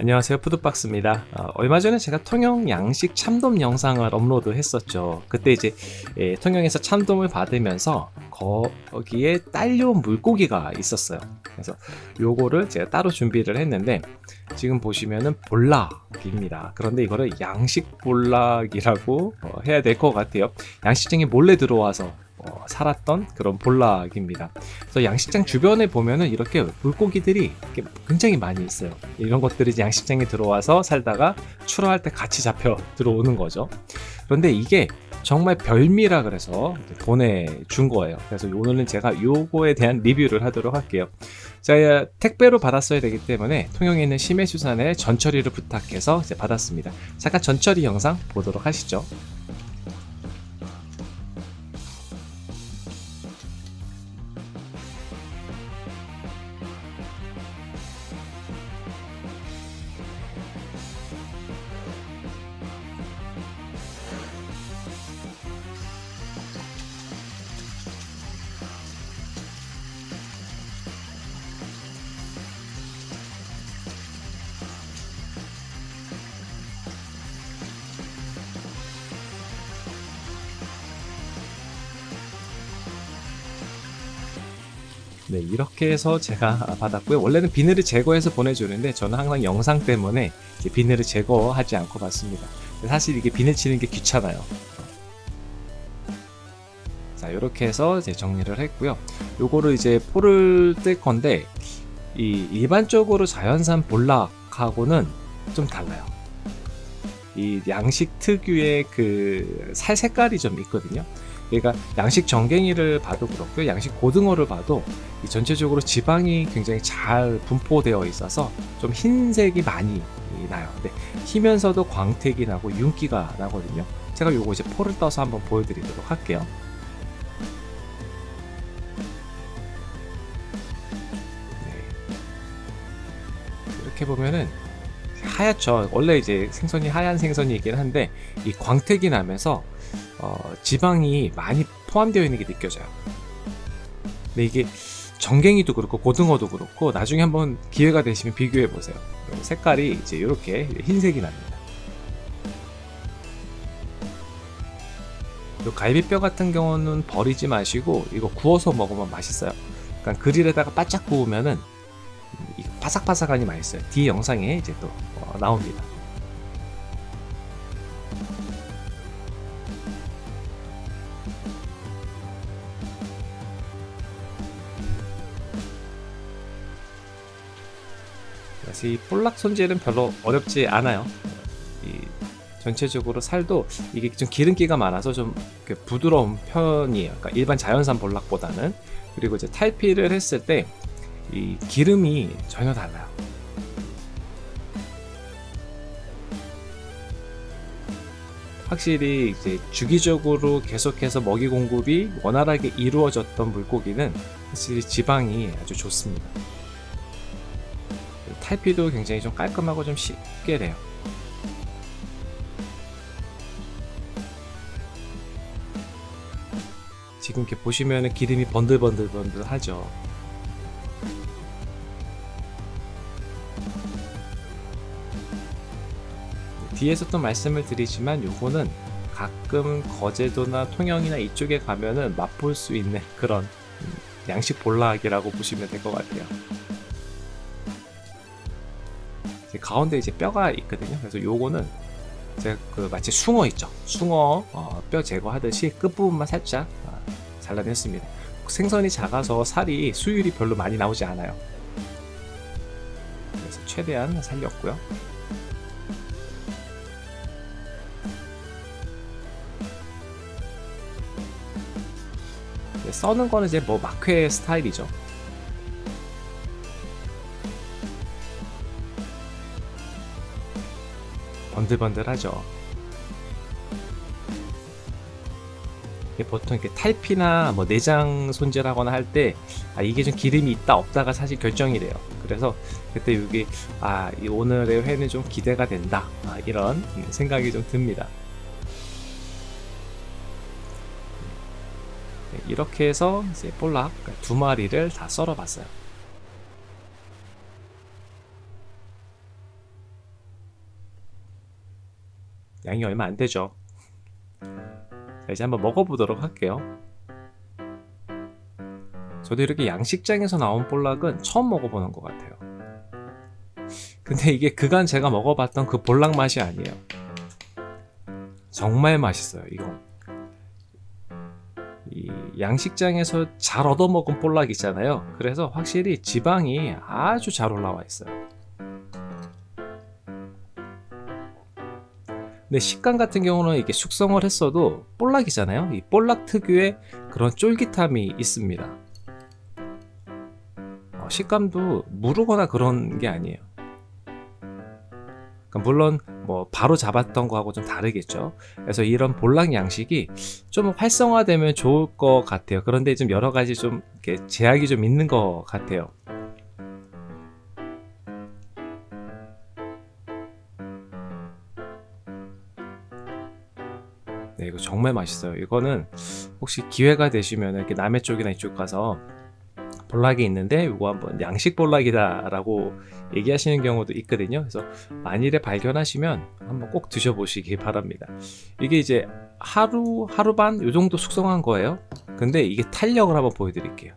안녕하세요. 푸드박스입니다. 어, 얼마 전에 제가 통영 양식 참돔 영상을 업로드 했었죠. 그때 이제 예, 통영에서 참돔을 받으면서 거기에 딸려온 물고기가 있었어요. 그래서 요거를 제가 따로 준비를 했는데 지금 보시면은 볼락입니다. 그런데 이거를 양식 볼락이라고 어, 해야 될 것 같아요. 양식장에 몰래 들어와서 어, 살았던 그런 볼락입니다. 그래서 양식장 주변에 보면은 이렇게 물고기들이 이렇게 굉장히 많이 있어요. 이런 것들이 양식장에 들어와서 살다가 출하할 때 같이 잡혀 들어오는 거죠. 그런데 이게 정말 별미라 그래서 보내준 거예요. 그래서 오늘은 제가 요거에 대한 리뷰를 하도록 할게요. 제가 택배로 받았어야 되기 때문에 통영에 있는 심해수산에 전처리를 부탁해서 받았습니다. 잠깐 전처리 영상 보도록 하시죠. 네 이렇게 해서 제가 받았고요. 원래는 비늘을 제거해서 보내주는데 저는 항상 영상 때문에 비늘을 제거하지 않고 받습니다. 사실 이게 비늘 치는 게 귀찮아요. 자 이렇게 해서 이제 정리를 했고요. 요거를 이제 포를 뜰 건데 이 일반적으로 자연산 볼락하고는 좀 달라요. 이 양식 특유의 그 살 색깔이 좀 있거든요 그러니까 양식 정갱이를 봐도 그렇고요. 양식 고등어를 봐도 전체적으로 지방이 굉장히 잘 분포되어 있어서 좀 흰색이 많이 나요. 근데 희면서도 광택이 나고 윤기가 나거든요. 제가 요거 이제 포를 떠서 한번 보여드리도록 할게요. 네. 이렇게 보면은 하얗죠. 원래 이제 생선이 하얀 생선이긴 한데 이 광택이 나면서 어, 지방이 많이 포함되어 있는 게 느껴져요. 근데 이게 정갱이도 그렇고 고등어도 그렇고 나중에 한번 기회가 되시면 비교해 보세요. 색깔이 이제 이렇게 흰색이 납니다. 요 갈비뼈 같은 경우는 버리지 마시고 이거 구워서 먹으면 맛있어요. 그러니까 그릴에다가 바짝 구우면은 바삭바삭하니 맛있어요. 뒤에 영상에 이제 또 어, 나옵니다 이 볼락 손질은 별로 어렵지 않아요. 이 전체적으로 살도 이게 좀 기름기가 많아서 좀 부드러운 편이에요. 그러니까 일반 자연산 볼락보다는. 그리고 이제 탈피를 했을 때 이 기름이 전혀 달라요. 확실히 이제 주기적으로 계속해서 먹이 공급이 원활하게 이루어졌던 물고기는 확실히 지방이 아주 좋습니다 탈피도 굉장히 좀 깔끔하고 좀 쉽게 돼요. 지금 이렇게 보시면 기름이 번들번들번들 하죠. 뒤에서 또 말씀을 드리지만 요거는 가끔 거제도나 통영이나 이쪽에 가면은 맛볼 수 있는 그런 양식 볼락이라고 보시면 될 것 같아요 가운데 이제 뼈가 있거든요. 그래서 요거는 그 마치 숭어 있죠. 숭어 어, 뼈 제거하듯이 끝부분만 살짝 어, 잘라냈습니다. 생선이 작아서 살이 수율이 별로 많이 나오지 않아요. 그래서 최대한 살렸고요. 써는 거는 이제 뭐 막회 스타일이죠 번들번들하죠. 보통 이렇게 탈피나 뭐 내장 손질하거나 할 때 아, 이게 좀 기름이 있다 없다가 사실 결정이 돼요. 그래서 그때 여기 아 오늘의 회는 좀 기대가 된다. 아, 이런 생각이 좀 듭니다. 네, 이렇게 해서 이제 볼락 두 마리를 다 썰어 봤어요 양이 얼마 안 되죠. 자, 이제 한번 먹어보도록 할게요. 저도 이렇게 양식장에서 나온 볼락은 처음 먹어보는 것 같아요. 근데 이게 그간 제가 먹어봤던 그 볼락 맛이 아니에요. 정말 맛있어요, 이건. 이 양식장에서 잘 얻어먹은 볼락 있잖아요. 그래서 확실히 지방이 아주 잘 올라와 있어요. 근데 식감 같은 경우는 이게 숙성을 했어도 볼락이잖아요. 이 볼락 특유의 그런 쫄깃함이 있습니다. 어, 식감도 무르거나 그런 게 아니에요. 그러니까 물론 뭐 바로 잡았던 거하고 좀 다르겠죠. 그래서 이런 볼락 양식이 좀 활성화되면 좋을 것 같아요. 그런데 좀 여러 가지 좀 제약이 좀 있는 것 같아요. 정말 맛있어요. 이거는 혹시 기회가 되시면 이렇게 남해 쪽이나 이쪽 가서 볼락이 있는데 이거 한번 양식 볼락이다 라고 얘기하시는 경우도 있거든요. 그래서 만일에 발견하시면 한번 꼭 드셔보시기 바랍니다. 이게 이제 하루 하루 반 요 정도 숙성한 거예요. 근데 이게 탄력을 한번 보여드릴게요.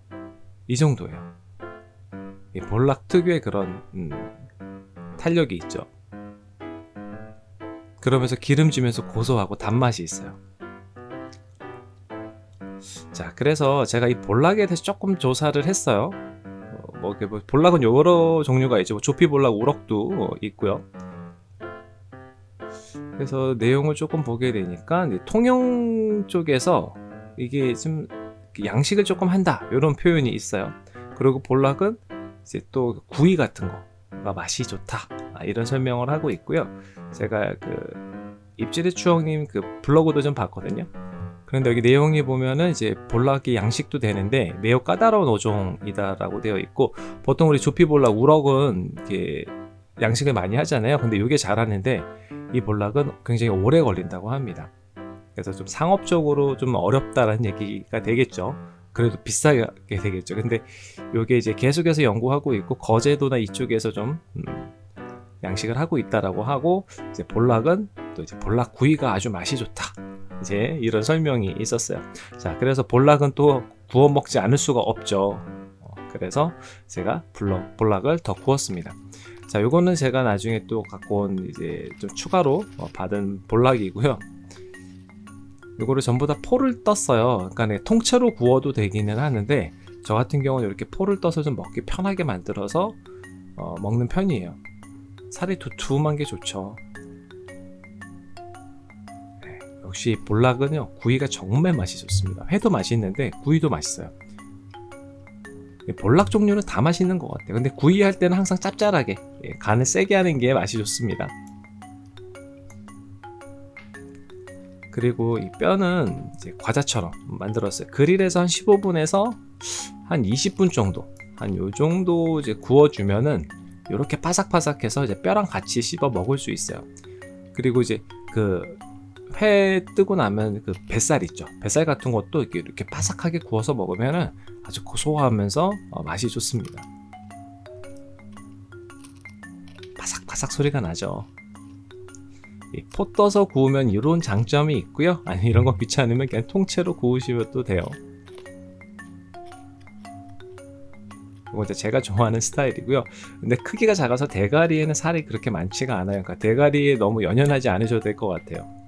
이 정도예요. 이 볼락 특유의 그런 음, 탄력이 있죠. 그러면서 기름지면서 고소하고 단맛이 있어요. 자, 그래서 제가 이 볼락에 대해서 조금 조사를 했어요. 어, 뭐, 뭐 볼락은 여러 종류가 있죠. 뭐 조피 볼락, 우럭도 있고요. 그래서 내용을 조금 보게 되니까 통영 쪽에서 이게 좀 양식을 조금 한다 이런 표현이 있어요. 그리고 볼락은 이제 또 구이 같은 거가 맛이 좋다 아, 이런 설명을 하고 있고요. 제가 그 입질의 추억님 그 블로그도 좀 봤거든요. 그런데 여기 내용이 보면은 이제 볼락이 양식도 되는데 매우 까다로운 어종이다라고 되어 있고 보통 우리 조피볼락 우럭은 이렇게 양식을 많이 하잖아요. 근데 이게 잘하는데 이 볼락은 굉장히 오래 걸린다고 합니다. 그래서 좀 상업적으로 좀 어렵다라는 얘기가 되겠죠. 그래도 비싸게 되겠죠. 근데 이게 이제 계속해서 연구하고 있고 거제도나 이쪽에서 좀 음, 양식을 하고 있다라고 하고 이제 볼락은 또 이제 볼락 구이가 아주 맛이 좋다. 이제 이런 설명이 있었어요. 자, 그래서 볼락은 또 구워 먹지 않을 수가 없죠. 어, 그래서 제가 블럭, 볼락을 더 구웠습니다. 자, 요거는 제가 나중에 또 갖고 온 이제 좀 추가로 어, 받은 볼락이고요. 요거를 전부 다 포를 떴어요. 그러니까 네, 통째로 구워도 되기는 하는데 저 같은 경우는 이렇게 포를 떠서 좀 먹기 편하게 만들어서 어, 먹는 편이에요. 살이 두툼한 게 좋죠. 역시 볼락은요 구이가 정말 맛이 좋습니다. 회도 맛있는데 구이도 맛있어요. 볼락 종류는 다 맛있는 것 같아요. 근데 구이 할 때는 항상 짭짤하게 예, 간을 세게 하는 게 맛이 좋습니다. 그리고 이 뼈는 이제 과자처럼 만들었어요. 그릴에서 한 15분에서 한 20분 정도, 한 요 정도 이제 구워주면은 이렇게 바삭바삭해서 이제 뼈랑 같이 씹어 먹을 수 있어요. 그리고 이제 그 회 뜨고 나면 그 뱃살 있죠. 뱃살 같은 것도 이렇게, 이렇게 바삭하게 구워서 먹으면은 아주 고소하면서 어, 맛이 좋습니다. 바삭바삭 소리가 나죠. 포 떠서 구우면 이런 장점이 있고요. 아니 이런 거 귀찮으면 그냥 통째로 구우시면 돼요. 이건 제가 좋아하는 스타일이고요. 근데 크기가 작아서 대가리에는 살이 그렇게 많지가 않아요. 그러니까 대가리에 너무 연연하지 않으셔도 될 것 같아요.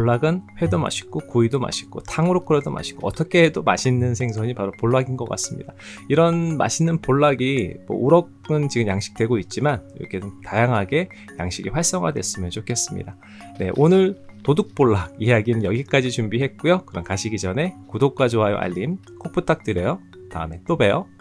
볼락은 회도 맛있고 구이도 맛있고 탕으로 끓여도 맛있고 어떻게 해도 맛있는 생선이 바로 볼락인 것 같습니다. 이런 맛있는 볼락이 뭐 우럭은 지금 양식되고 있지만 이렇게 좀 다양하게 양식이 활성화됐으면 좋겠습니다. 네, 오늘 도둑볼락 이야기는 여기까지 준비했고요. 그럼 가시기 전에 구독과 좋아요 알림 꼭 부탁드려요. 다음에 또 봬요.